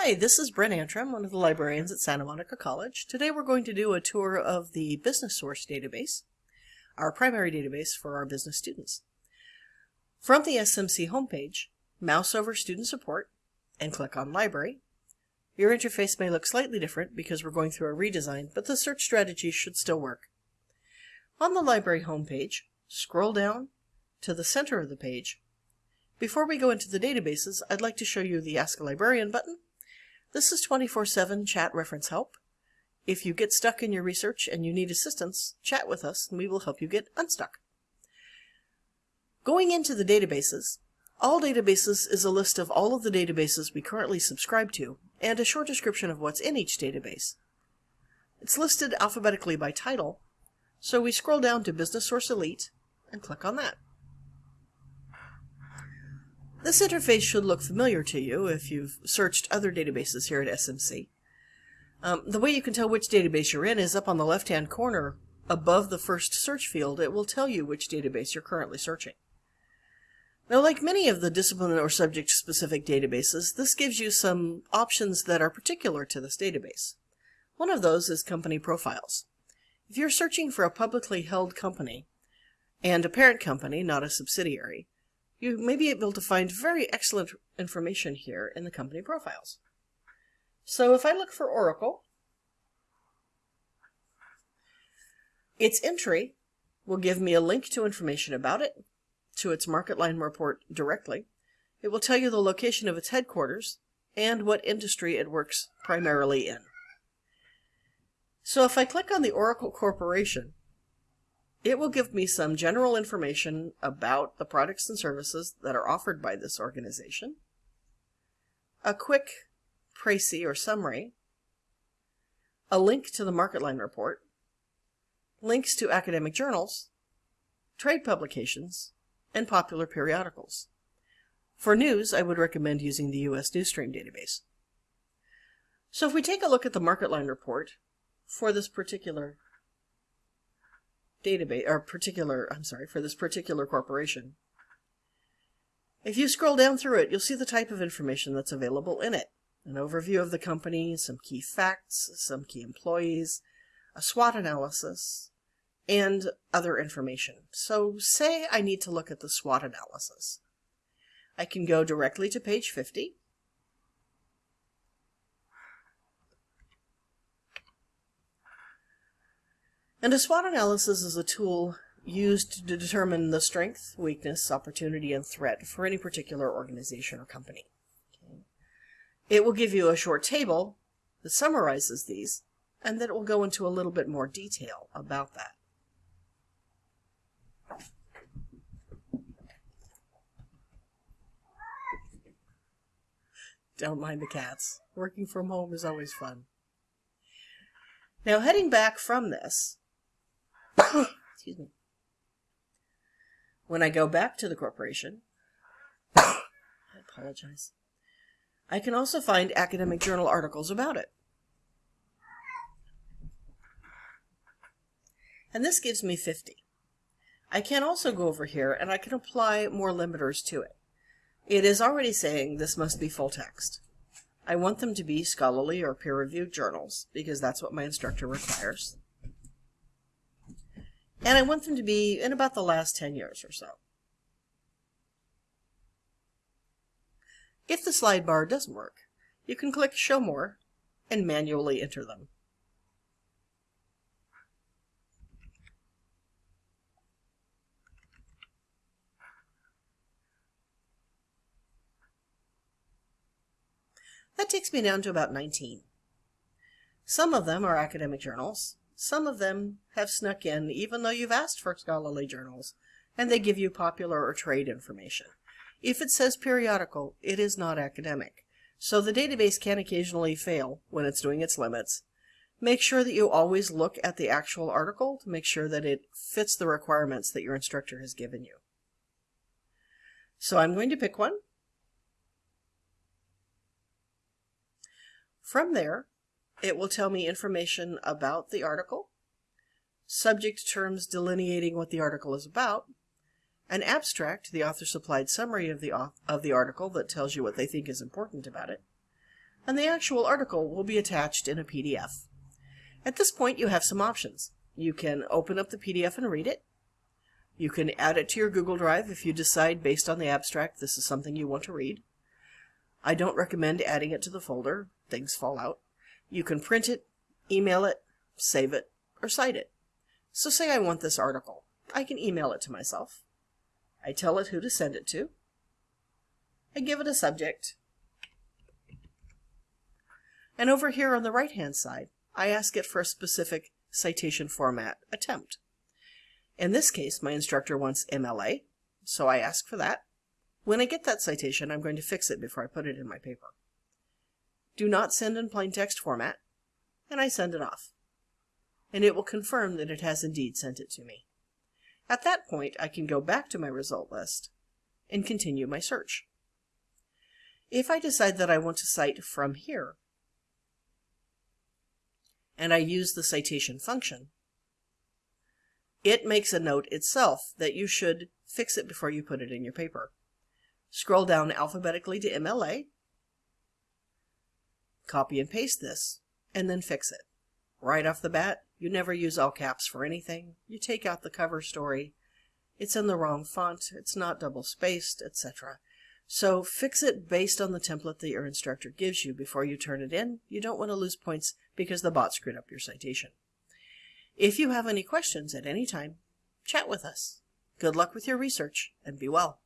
Hi, this is Brent Antrim, one of the librarians at Santa Monica College. Today we're going to do a tour of the Business Source database, our primary database for our business students. From the SMC homepage, mouse over Student Support and click on Library. Your interface may look slightly different because we're going through a redesign, but the search strategy should still work. On the library homepage, scroll down to the center of the page. Before we go into the databases, I'd like to show you the Ask a Librarian button this is 24-7 chat reference help. If you get stuck in your research and you need assistance, chat with us and we will help you get unstuck. Going into the databases, all databases is a list of all of the databases we currently subscribe to and a short description of what's in each database. It's listed alphabetically by title, so we scroll down to Business Source Elite and click on that. This interface should look familiar to you if you've searched other databases here at SMC. Um, the way you can tell which database you're in is up on the left-hand corner above the first search field. It will tell you which database you're currently searching. Now, like many of the discipline or subject-specific databases, this gives you some options that are particular to this database. One of those is company profiles. If you're searching for a publicly held company and a parent company, not a subsidiary, you may be able to find very excellent information here in the company profiles. So if I look for Oracle, its entry will give me a link to information about it, to its MarketLine report directly. It will tell you the location of its headquarters and what industry it works primarily in. So if I click on the Oracle Corporation, it will give me some general information about the products and services that are offered by this organization, a quick précis or summary, a link to the MarketLine report, links to academic journals, trade publications, and popular periodicals. For news, I would recommend using the US Newsstream database. So if we take a look at the MarketLine report for this particular database or particular, I'm sorry, for this particular corporation. If you scroll down through it, you'll see the type of information that's available in it. An overview of the company, some key facts, some key employees, a SWOT analysis, and other information. So say I need to look at the SWOT analysis. I can go directly to page 50 And a SWOT analysis is a tool used to determine the strength, weakness, opportunity, and threat for any particular organization or company. It will give you a short table that summarizes these, and then it will go into a little bit more detail about that. Don't mind the cats. Working from home is always fun. Now, heading back from this, Excuse me. When I go back to the corporation, I apologize. I can also find academic journal articles about it. And this gives me 50. I can also go over here and I can apply more limiters to it. It is already saying this must be full text. I want them to be scholarly or peer-reviewed journals because that's what my instructor requires. And I want them to be in about the last 10 years or so. If the slide bar doesn't work, you can click Show More and manually enter them. That takes me down to about 19. Some of them are academic journals, some of them have snuck in even though you've asked for scholarly journals, and they give you popular or trade information. If it says periodical, it is not academic. So the database can occasionally fail when it's doing its limits. Make sure that you always look at the actual article to make sure that it fits the requirements that your instructor has given you. So I'm going to pick one. From there, it will tell me information about the article, subject terms delineating what the article is about, an abstract, the author supplied summary of the, of the article that tells you what they think is important about it, and the actual article will be attached in a PDF. At this point, you have some options. You can open up the PDF and read it. You can add it to your Google Drive if you decide, based on the abstract, this is something you want to read. I don't recommend adding it to the folder. Things fall out. You can print it, email it, save it, or cite it. So say I want this article. I can email it to myself. I tell it who to send it to. I give it a subject. And over here on the right-hand side, I ask it for a specific citation format attempt. In this case, my instructor wants MLA, so I ask for that. When I get that citation, I'm going to fix it before I put it in my paper. Do not send in plain text format, and I send it off. And it will confirm that it has indeed sent it to me. At that point, I can go back to my result list and continue my search. If I decide that I want to cite from here, and I use the citation function, it makes a note itself that you should fix it before you put it in your paper. Scroll down alphabetically to MLA, copy and paste this, and then fix it. Right off the bat, you never use all caps for anything. You take out the cover story. It's in the wrong font. It's not double spaced, etc. So fix it based on the template that your instructor gives you before you turn it in. You don't want to lose points because the bot screwed up your citation. If you have any questions at any time, chat with us. Good luck with your research and be well.